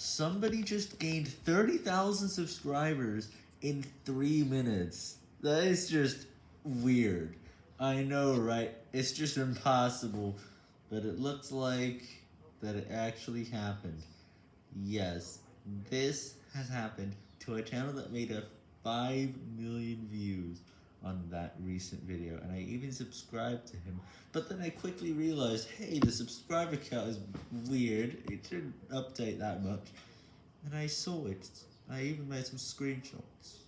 Somebody just gained 30,000 subscribers in 3 minutes. That is just weird. I know, right? It's just impossible. But it looks like that it actually happened. Yes, this has happened to a channel that made a 5 million views that recent video, and I even subscribed to him, but then I quickly realized, hey, the subscriber count is weird, it didn't update that much, and I saw it, I even made some screenshots.